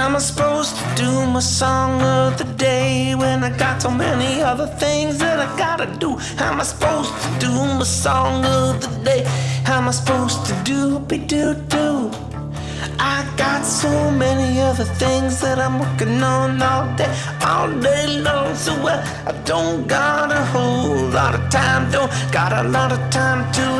I supposed to do my song of the day when I got so many other things that I gotta do? How am I supposed to do my song of the day? How am I supposed to do be do do? I got so many other things that I'm working on all day, all day long. So well, I don't got a whole lot of time, don't got a lot of time to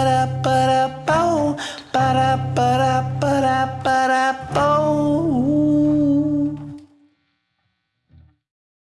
ba da ba da bow, ba da ba da ba da ba.